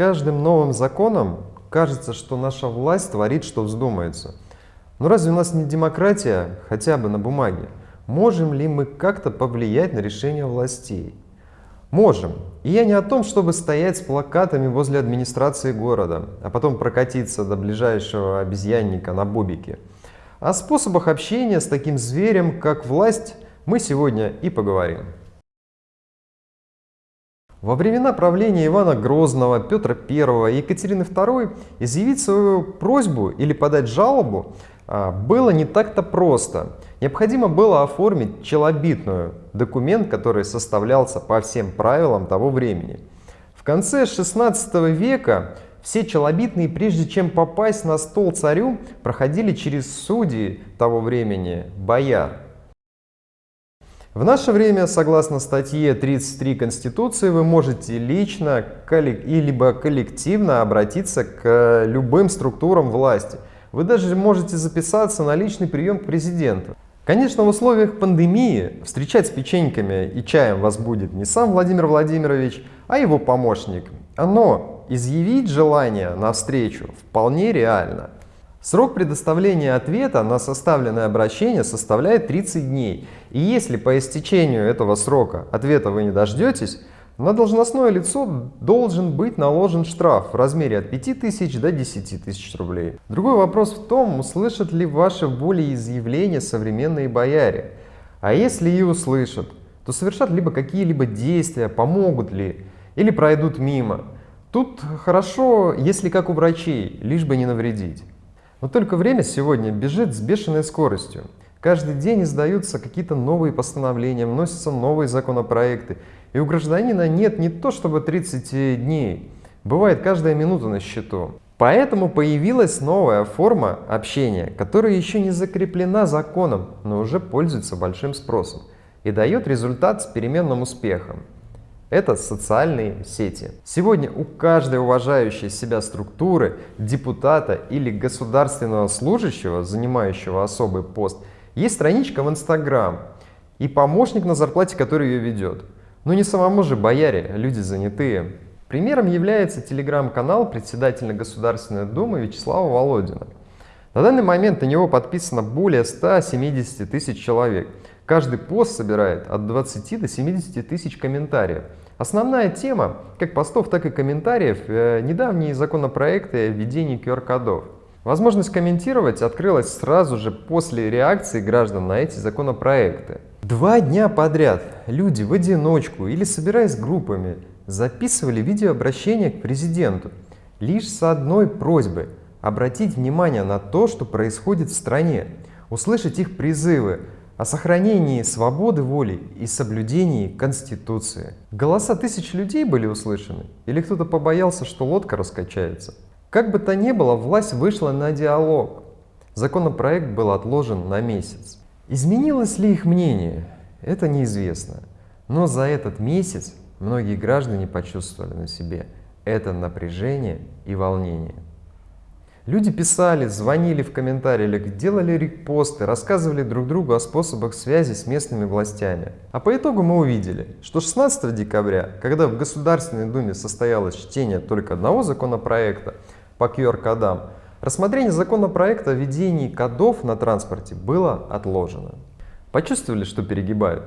каждым новым законом кажется, что наша власть творит, что вздумается. Но разве у нас не демократия, хотя бы на бумаге? Можем ли мы как-то повлиять на решение властей? Можем. И я не о том, чтобы стоять с плакатами возле администрации города, а потом прокатиться до ближайшего обезьянника на бобике. О способах общения с таким зверем, как власть, мы сегодня и поговорим. Во времена правления Ивана Грозного, Петра I и Екатерины II изъявить свою просьбу или подать жалобу а, было не так-то просто. Необходимо было оформить челобитную, документ, который составлялся по всем правилам того времени. В конце 16 века все челобитные, прежде чем попасть на стол царю, проходили через судьи того времени, бояр. В наше время, согласно статье 33 Конституции, вы можете лично и либо коллективно обратиться к любым структурам власти. Вы даже можете записаться на личный прием к президенту. Конечно, в условиях пандемии встречать с печеньками и чаем вас будет не сам Владимир Владимирович, а его помощник. Но изъявить желание на встречу вполне реально. Срок предоставления ответа на составленное обращение составляет 30 дней. И если по истечению этого срока ответа вы не дождетесь, на должностное лицо должен быть наложен штраф в размере от 5000 до 10 тысяч рублей. Другой вопрос в том, услышат ли ваши волеизъявления современные бояре. А если и услышат, то совершат либо какие-либо действия, помогут ли, или пройдут мимо. Тут хорошо, если как у врачей, лишь бы не навредить. Но только время сегодня бежит с бешеной скоростью. Каждый день издаются какие-то новые постановления, вносятся новые законопроекты. И у гражданина нет не то чтобы 30 дней, бывает каждая минута на счету. Поэтому появилась новая форма общения, которая еще не закреплена законом, но уже пользуется большим спросом и дает результат с переменным успехом. Это социальные сети. Сегодня у каждой уважающей себя структуры, депутата или государственного служащего, занимающего особый пост, есть страничка в Инстаграм и помощник на зарплате, который ее ведет. Но не самому же бояре, люди занятые. Примером является телеграм-канал председателя Государственной Думы Вячеслава Володина. На данный момент на него подписано более 170 тысяч человек. Каждый пост собирает от 20 до 70 тысяч комментариев. Основная тема, как постов, так и комментариев, э, недавние законопроекты о введении QR-кодов. Возможность комментировать открылась сразу же после реакции граждан на эти законопроекты. Два дня подряд люди в одиночку или собираясь группами записывали видеообращение к президенту лишь с одной просьбой – обратить внимание на то, что происходит в стране, услышать их призывы о сохранении свободы воли и соблюдении Конституции. Голоса тысяч людей были услышаны? Или кто-то побоялся, что лодка раскачается? Как бы то ни было, власть вышла на диалог. Законопроект был отложен на месяц. Изменилось ли их мнение? Это неизвестно. Но за этот месяц многие граждане почувствовали на себе это напряжение и волнение. Люди писали, звонили в комментариях, делали репосты, рассказывали друг другу о способах связи с местными властями. А по итогу мы увидели, что 16 декабря, когда в Государственной Думе состоялось чтение только одного законопроекта по QR-кодам, рассмотрение законопроекта о введении кодов на транспорте было отложено. Почувствовали, что перегибают,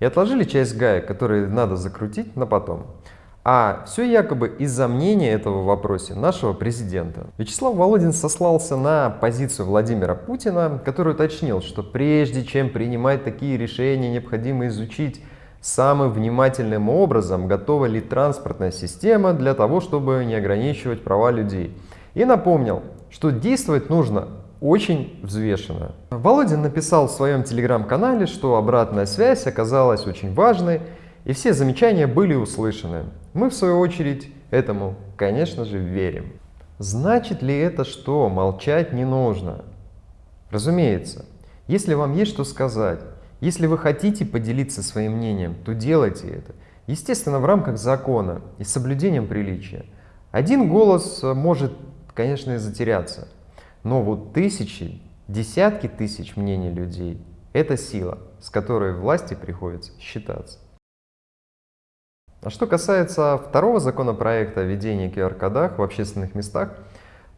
и отложили часть гаек, которые надо закрутить на потом. А все якобы из-за мнения этого в вопросе нашего президента. Вячеслав Володин сослался на позицию Владимира Путина, который уточнил, что прежде чем принимать такие решения, необходимо изучить самым внимательным образом, готова ли транспортная система для того, чтобы не ограничивать права людей. И напомнил, что действовать нужно очень взвешенно. Володин написал в своем телеграм-канале, что обратная связь оказалась очень важной, и все замечания были услышаны. Мы, в свою очередь, этому, конечно же, верим. Значит ли это, что молчать не нужно? Разумеется, если вам есть что сказать, если вы хотите поделиться своим мнением, то делайте это. Естественно, в рамках закона и с соблюдением приличия. Один голос может, конечно, и затеряться, но вот тысячи, десятки тысяч мнений людей – это сила, с которой власти приходится считаться. А что касается второго законопроекта о введении QR-кодах в общественных местах,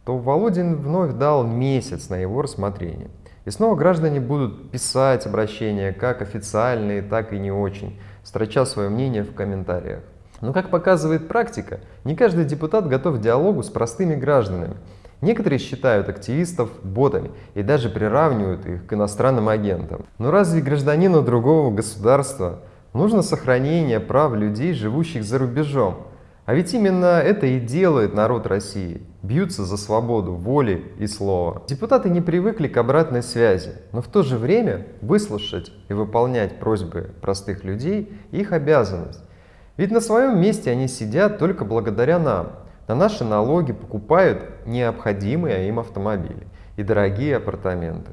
то Володин вновь дал месяц на его рассмотрение. И снова граждане будут писать обращения, как официальные, так и не очень, строча свое мнение в комментариях. Но, как показывает практика, не каждый депутат готов к диалогу с простыми гражданами. Некоторые считают активистов ботами и даже приравнивают их к иностранным агентам. Но разве гражданину другого государства нужно сохранение прав людей, живущих за рубежом? А ведь именно это и делает народ России. Бьются за свободу воли и слова. Депутаты не привыкли к обратной связи, но в то же время выслушать и выполнять просьбы простых людей – их обязанность. Ведь на своем месте они сидят только благодаря нам. На наши налоги покупают необходимые им автомобили и дорогие апартаменты.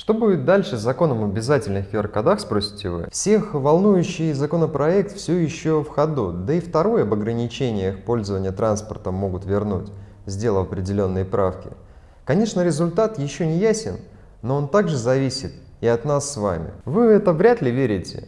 Что будет дальше с законом об обязательных QR-кодах, спросите вы? Всех волнующий законопроект все еще в ходу, да и второй об ограничениях пользования транспортом могут вернуть, сделав определенные правки. Конечно, результат еще не ясен, но он также зависит и от нас с вами. Вы это вряд ли верите,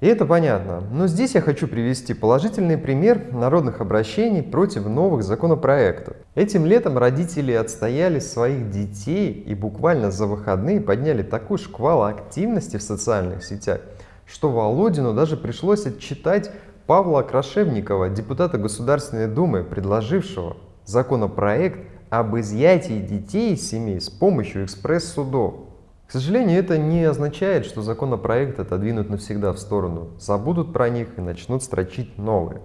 и это понятно. Но здесь я хочу привести положительный пример народных обращений против новых законопроектов. Этим летом родители отстояли своих детей и буквально за выходные подняли такой шквал активности в социальных сетях, что Володину даже пришлось отчитать Павла Крашевникова, депутата Государственной Думы, предложившего законопроект об изъятии детей из семей с помощью экспресс-судов. К сожалению, это не означает, что законопроект отодвинут навсегда в сторону, забудут про них и начнут строчить новые.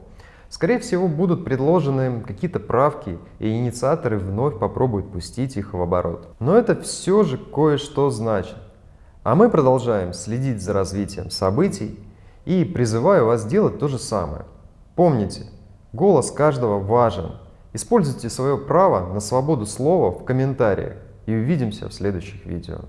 Скорее всего, будут предложены какие-то правки, и инициаторы вновь попробуют пустить их в оборот. Но это все же кое-что значит. А мы продолжаем следить за развитием событий и призываю вас делать то же самое. Помните, голос каждого важен. Используйте свое право на свободу слова в комментариях и увидимся в следующих видео.